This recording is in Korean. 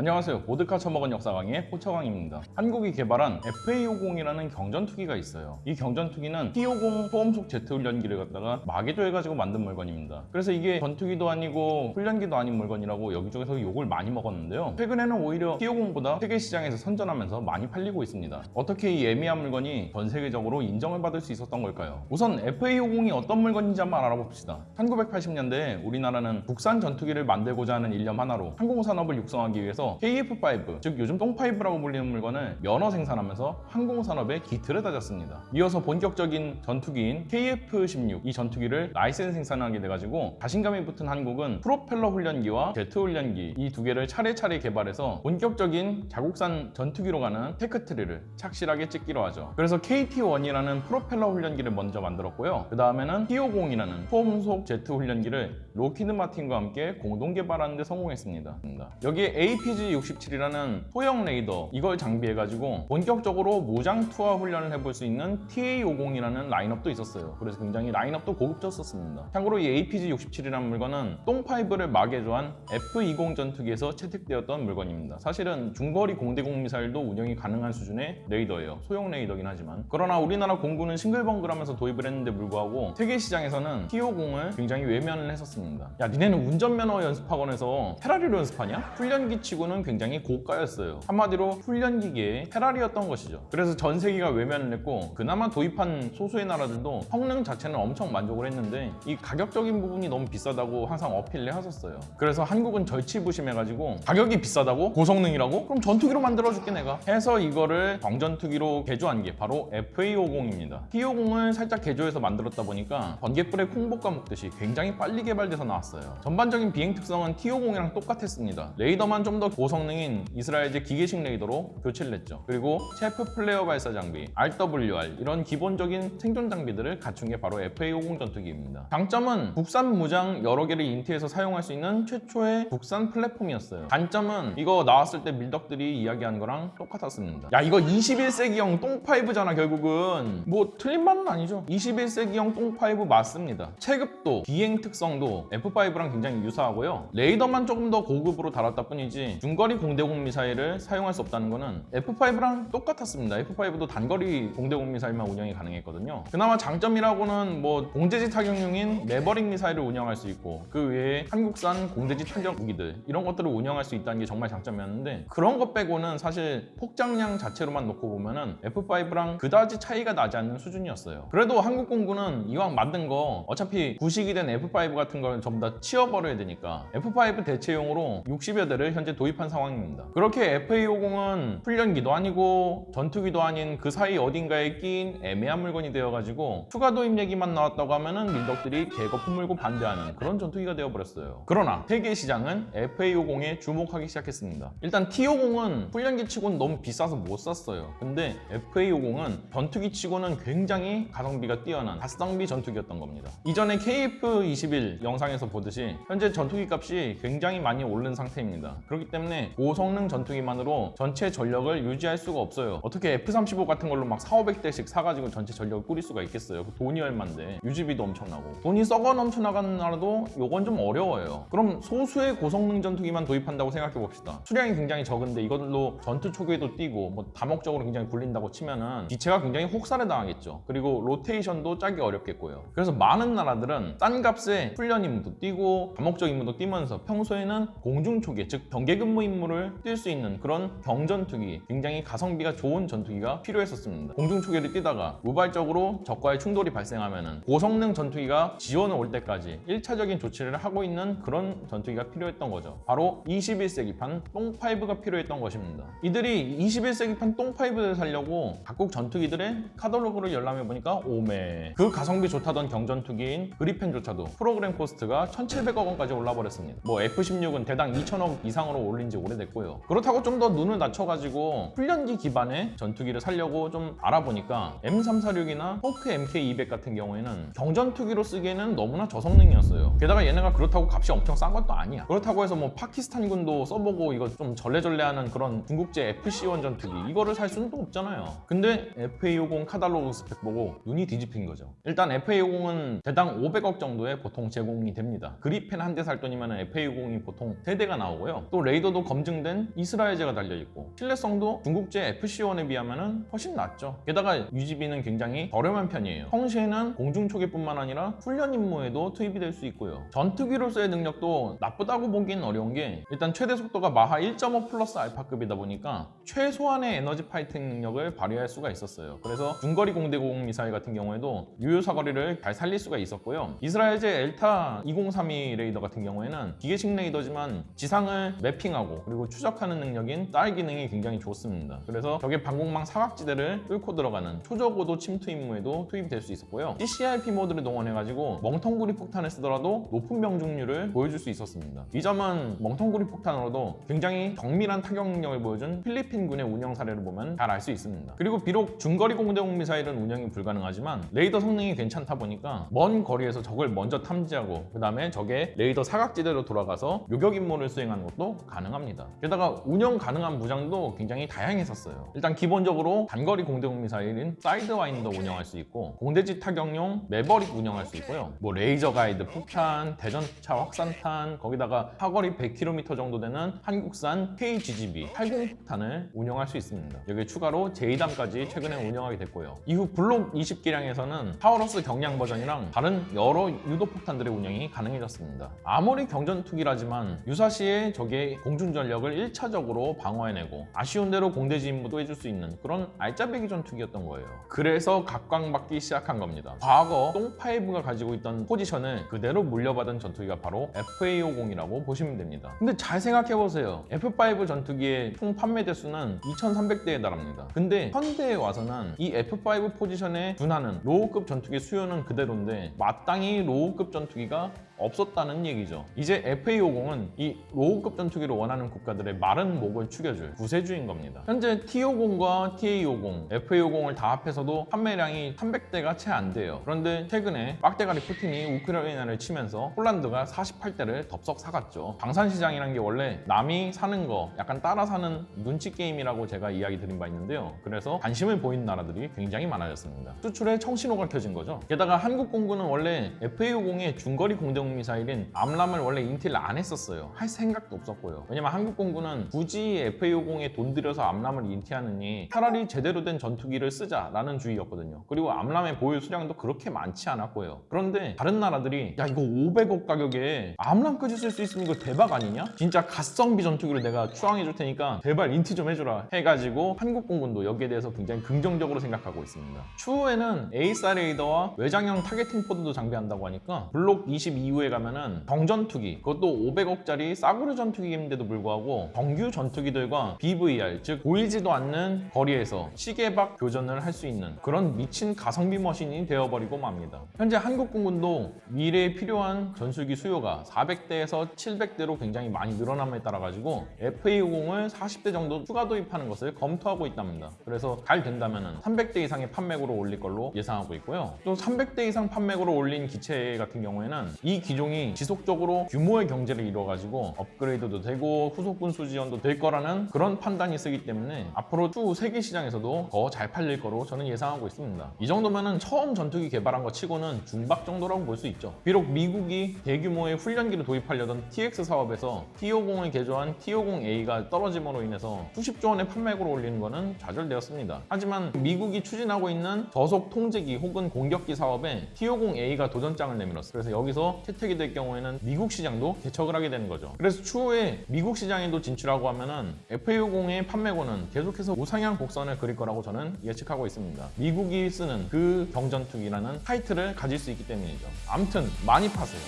안녕하세요. 보드카 처먹은 역사 강의 호처강입니다. 한국이 개발한 FA50이라는 경전투기가 있어요. 이 경전투기는 T50 초음속 제트 훈련기를 갖다가 마개조해가지고 만든 물건입니다. 그래서 이게 전투기도 아니고 훈련기도 아닌 물건이라고 여기저기서 욕을 많이 먹었는데요. 최근에는 오히려 T50보다 세계 시장에서 선전하면서 많이 팔리고 있습니다. 어떻게 이 애매한 물건이 전 세계적으로 인정을 받을 수 있었던 걸까요? 우선 FA50이 어떤 물건인지 한번 알아봅시다. 1980년대에 우리나라는 국산 전투기를 만들고자 하는 일념 하나로 항공 산업을 육성하기 위해서 KF5, 즉 요즘 똥5라고 불리는 물건을 면허 생산하면서 항공산업의 기틀을 다졌습니다. 이어서 본격적인 전투기인 KF16 이 전투기를 라이센스 생산하게 돼가지고 자신감이 붙은 한국은 프로펠러 훈련기와 제트 훈련기 이 두 개를 차례차례 개발해서 본격적인 자국산 전투기로 가는 tech tree를 착실하게 찍기로 하죠. 그래서 KT1이라는 프로펠러 훈련기를 먼저 만들었고요. 그 다음에는 T50이라는 초음속 제트 훈련기를 록히드 마틴과 함께 공동 개발하는 데 성공했습니다. 여기에 APG-67이라는 소형 레이더 이걸 장비해가지고 본격적으로 무장 투하 훈련을 해볼 수 있는 TA50이라는 라인업도 있었어요. 그래서 굉장히 라인업도 고급졌었습니다. 참고로 이 APG-67이라는 물건은 똥5를 마개조한 F-20 전투기에서 채택되었던 물건입니다. 사실은 중거리 공대공 미사일도 운영이 가능한 수준의 레이더예요. 소형 레이더긴 하지만 그러나 우리나라 공군은 싱글벙글하면서 도입을 했는데 불구하고 세계 시장에서는 T50을 굉장히 외면을 했었습니다. 야 니네는 운전면허 연습학원에서 페라리로 연습하냐? 훈련기 치고는 굉장히 고가였어요. 한마디로 훈련기계의 페라리였던 것이죠. 그래서 전 세계가 외면을 했고 그나마 도입한 소수의 나라들도 성능 자체는 엄청 만족을 했는데 이 가격적인 부분이 너무 비싸다고 항상 어필을 했었어요. 그래서 한국은 절치부심해가지고 가격이 비싸다고? 고성능이라고? 그럼 전투기로 만들어줄게 내가 해서 이거를 경전투기로 개조한 게 바로 FA50입니다. T50을 살짝 개조해서 만들었다 보니까 번개불에 콩볶아 먹듯이 굉장히 빨리 개발 돼서 나왔어요. 전반적인 비행 특성은 T50이랑 똑같았습니다. 레이더만 좀 더 고성능인 이스라엘제 기계식 레이더로 교체를 했죠. 그리고 chaff flare 발사 장비, RWR 이런 기본적인 생존 장비들을 갖춘 게 바로 FA50 전투기입니다. 장점은 국산 무장 여러 개를 인티해서 사용할 수 있는 최초의 국산 플랫폼이었어요. 단점은 이거 나왔을 때 밀덕들이 이야기한 거랑 똑같았습니다. 야 이거 21세기형 똥5잖아 결국은 뭐 틀린 말은 아니죠. 21세기형 똥5 맞습니다. 체급도 비행 특성도 F5랑 굉장히 유사하고요. 레이더만 조금 더 고급으로 달았다 뿐이지 중거리 공대공 미사일을 사용할 수 없다는 거는 F5랑 똑같았습니다. F5도 단거리 공대공 미사일만 운영이 가능했거든요. 그나마 장점이라고는 뭐 공대지 타격용인 매버릭 미사일을 운영할 수 있고 그 외에 한국산 공대지 타격 무기들 이런 것들을 운영할 수 있다는 게 정말 장점이었는데 그런 것 빼고는 사실 폭장량 자체로만 놓고 보면은 F5랑 그다지 차이가 나지 않는 수준이었어요. 그래도 한국 공군은 이왕 만든 거 어차피 구식이 된 F5 같은 걸 전부 다 치워버려야 되니까 F5 대체용으로 60여 대를 현재 도입한 상황입니다. 그렇게 FA50은 훈련기도 아니고 전투기도 아닌 그 사이 어딘가에 끼인 애매한 물건이 되어가지고 추가 도입 얘기만 나왔다고 하면은 민덕들이 개거 품 물고 반대하는 그런 전투기가 되어버렸어요. 그러나 세계 시장은 FA50에 주목하기 시작했습니다. 일단 T50은 훈련기 치고는 너무 비싸서 못 샀어요. 근데 FA50은 전투기 치고는 굉장히 가성비가 뛰어난 가성비 전투기였던 겁니다. 이전에 KF21 영상 에서 보듯이 현재 전투기 값이 굉장히 많이 오른 상태입니다. 그렇기 때문에 고성능 전투기만으로 전체 전력을 유지할 수가 없어요. 어떻게 F-35 같은 걸로 막 4, 500대씩 사가지고 전체 전력을 꾸릴 수가 있겠어요. 그 돈이 얼만데 유지비도 엄청나고 돈이 썩어 넘쳐나가는 나라도 요건 좀 어려워요. 그럼 소수의 고성능 전투기만 도입한다고 생각해 봅시다. 수량이 굉장히 적은데 이걸로 전투 초기에도 뛰고 뭐 다목적으로 굉장히 굴린다고 치면은 기체가 굉장히 혹사를 당하겠죠. 그리고 로테이션도 짜기 어렵겠고요. 그래서 많은 나라들은 싼 값에 훈련 임무도 뛰고 다목적 임무도 뛰면서 평소에는 공중 초계 즉 경계 근무 임무를 뛸 수 있는 그런 경전투기 굉장히 가성비가 좋은 전투기가 필요했었습니다. 공중 초계를 뛰다가 우발적으로 적과의 충돌이 발생하면 고성능 전투기가 지원을 올 때까지 1차적인 조치를 하고 있는 그런 전투기가 필요했던 거죠. 바로 21세기판 똥5가 필요했던 것입니다. 이들이 21세기판 똥5를 살려고 각국 전투기들의 카탈로그를 열람해 보니까 오메 그 가성비 좋다던 경전투기인 그리펜조차도 프로그램 코스트 가 1,700억 원까지 올라 버렸습니다. 뭐 F-16은 대당 2천억 이상으로 올린 지 오래됐고요. 그렇다고 좀 더 눈을 낮춰가지고 훈련기 기반의 전투기를 살려고 좀 알아보니까 M346이나 호크 MK200 같은 경우에는 경전투기로 쓰기에는 너무나 저성능이었어요. 게다가 얘네가 그렇다고 값이 엄청 싼 것도 아니야. 그렇다고 해서 뭐 파키스탄군도 써보고 이거 좀 절레절레하는 그런 중국제 FC1 전투기 이거를 살 수는 또 없잖아요. 근데 FA50 카달로그 스펙 보고 눈이 뒤집힌 거죠. 일단 FA50은 대당 500억 정도에 보통 제공이 됩니다. 그리펜 한 대 살 돈이면 FA50이 보통 3대가 나오고요. 또 레이더 레이더도 검증된 이스라엘제가 달려있고 신뢰성도 중국제 FC1에 비하면 훨씬 낫죠. 게다가 유지비는 굉장히 저렴한 편이에요. 평시에는 공중초계뿐만 아니라 훈련 임무에도 투입이 될 수 있고요. 전투기로서의 능력도 나쁘다고 보기는 어려운 게 일단 최대 속도가 마하 1.5 플러스 알파급이다 보니까 최소한의 에너지 fighting 능력을 발휘할 수가 있었어요. 그래서 중거리 공대공 미사일 같은 경우에도 유효 사거리를 잘 살릴 수가 있었고요. 이스라엘제 엘타 2032 레이더 같은 경우에는 기계식 레이더지만 지상을 mapping하고 그리고 추적하는 능력인 SAR 기능이 굉장히 좋습니다. 그래서 적의 방공망 사각지대를 뚫고 들어가는 초저고도 침투 임무에도 투입이 될수 있었고요. CCRP 모드를 동원해가지고 멍텅구리 폭탄을 쓰더라도 높은 명중률을 보여줄 수 있었습니다. 이 점은 멍텅구리 폭탄으로도 굉장히 정밀한 타격 능력을 보여준 필리핀군의 운영 사례를 보면 잘 알 수 있습니다. 그리고 비록 중거리 공대공 미사일은 운영이 불가능하지만 레이더 성능이 괜찮다 보니까 먼 거리에서 적을 먼저 탐지하고 그 다음에 적의 레이더 사각지대로 돌아가서 요격 임무를 수행하는 것도 가능합니다. 게다가 운영 가능한 무장도 굉장히 다양했었어요. 일단 기본적으로 단거리 공대공 미사일인 사이드와인더 운영할 수 있고 공대지 타격용 매버릭 운영할 수 있고요. 뭐 레이저 가이드 폭탄, 대전차 확산탄, 거기다가 사거리 100km 정도 되는 한국산 KGGB 80 폭탄을 운영할 수 있습니다. 여기에 추가로 JDAM까지 최근에 운영하게 됐고요. 이후 블록 20 개량에서는 타우러스 경량 버전이랑 다른 여러 유도 폭탄들의 운영 이 가능해졌습니다. 아무리 경전투기라지만 유사시에 적의 공중 전력을 1차적으로 방어해내고 아쉬운 대로 공대지 임무도 해줄 수 있는 그런 알짜배기 전투기였던 거예요. 그래서 각광받기 시작한 겁니다. 과거 똥5가 가지고 있던 포지션을 그대로 물려받은 전투기가 바로 FA50이라고 보시면 됩니다. 근데 잘 생각해보세요. F5 전투기의 총 판매 대수는 2,300대에 달합니다. 근데 현대에 와서는 이 F5 포지션에 준하는 low급 전투기 수요는 그대로인데 마땅히 low급 전투기가 감사합니다. 없었다는 얘기죠. 이제 FA50은 이 low급 전투기를 원하는 국가들의 마른 목을 축여줄 구세주인 겁니다. 현재 T50과 TA50, FA50을 다 합해서도 판매량이 300대가 채 안 돼요. 그런데 최근에 빡대가리 푸틴이 우크라이나를 치면서 폴란드가 48대를 덥석 사갔죠. 방산시장이라는 게 원래 남이 사는 거 약간 따라 사는 눈치 게임이라고 제가 이야기 드린 바 있는데요. 그래서 관심을 보이는 나라들이 굉장히 많아졌습니다. 수출에 청신호가 켜진 거죠. 게다가 한국 공군은 원래 FA50의 중거리 공대공 미사일인 AMRAAM을 원래 인티를 안 했었어요. 할 생각도 없었고요. 왜냐면 한국 공군은 굳이 FA50에 돈 들여서 AMRAAM을 인티하느니 차라리 제대로 된 전투기를 쓰자라는 주의였거든요. 그리고 AMRAAM의 보유 수량도 그렇게 많지 않았고요. 그런데 다른 나라들이 야 이거 500억 가격에 AMRAAM까지 쓸 수 있으면 이거 대박 아니냐? 진짜 가성비 전투기를 내가 추앙해 줄 테니까 제발 인티 좀 해주라 해가지고 한국 공군도 여기에 대해서 굉장히 긍정적으로 생각하고 있습니다. 추후에는 AESA 레이더와 외장형 targeting pod도 장비한다고 하니까 블록 20 이후에 가면은 경전투기 그것도 500억짜리 싸구려 전투기인데도 불구하고 정규 전투기들과 BVR 즉 보이지도 않는 거리에서 시계박 교전을 할 수 있는 그런 미친 가성비 머신이 되어버리고 맙니다. 현재 한국 공군도 미래에 필요한 전술기 수요가 400대에서 700대로 굉장히 많이 늘어남에 따라 가지고 FA50을 40대 정도 추가 도입하는 것을 검토하고 있답니다. 그래서 잘 된다면 300대 이상의 판매고로 올릴 걸로 예상하고 있고요. 또 300대 이상 판매고로 올린 기체 같은 경우에는 이 기종이 지속적으로 규모의 경제를 이루어가지고 업그레이드도 되고 후속군 수 지원도 될 거라는 그런 판단이 쓰기 때문에 앞으로 추후 세계 시장에서도 더 잘 팔릴 거로 저는 예상하고 있습니다. 이 정도면은 처음 전투기 개발한 것 치고는 중박 정도라고 볼 수 있죠. 비록 미국이 대규모의 훈련기를 도입하려던 TX 사업에서 T50을 개조한 T50A가 떨어짐으로 인해서 수십조 원의 판매고로 올리는 것은 좌절되었습니다. 하지만 미국이 추진하고 있는 저속 통제기 혹은 공격기 사업에 T50A가 도전장을 내밀었어요. 그래서 여기서 채택이 될 경우에는 미국 시장도 개척을 하게 되는 거죠. 그래서 추후에 미국 시장에도 진출하고 하면은 FA50의 판매고는 계속해서 우상향 곡선을 그릴 거라고 저는 예측하고 있습니다. 미국이 쓰는 그 경전투기라는 타이틀을 가질 수 있기 때문이죠. 아무튼 많이 파세요.